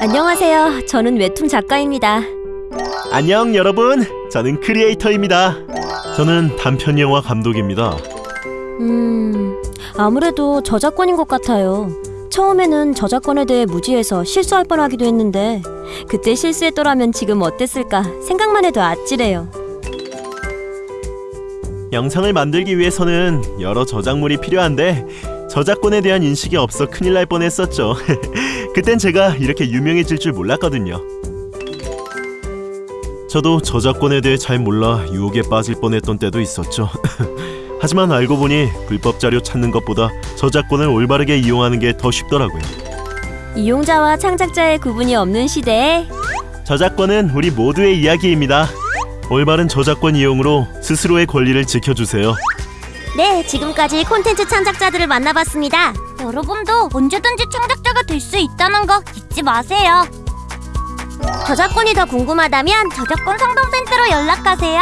안녕하세요. 저는 웹툰 작가입니다. 안녕 여러분 저는 크리에이터입니다 저는 단편 영화 감독입니다 음, 아무래도 저작권인 것 같아요. 처음에는 저작권에 대해 무지해서 실수할 뻔하기도 했는데 그때 실수했더라면 지금 어땠을까 생각만 해도 아찔해요. 영상을 만들기 위해서는 여러 저작물이 필요한데 저작권에 대한 인식이 없어 큰일 날 뻔했었죠. 그땐 제가 이렇게 유명해질 줄 몰랐거든요. 저도 저작권에 대해 잘 몰라 유혹에 빠질 뻔했던 때도 있었죠. 하지만 알고 보니 불법 자료 찾는 것보다 저작권을 올바르게 이용하는 게 더 쉽더라고요. 이용자와 창작자의 구분이 없는 시대에 저작권은 우리 모두의 이야기입니다 올바른 저작권 이용으로 스스로의 권리를 지켜주세요 네, 지금까지 콘텐츠 창작자들을 만나봤습니다. 여러분도 언제든지 창작자가 될 수 있다는 거 잊지 마세요. 저작권이 더 궁금하다면 저작권 상담센터로 연락하세요.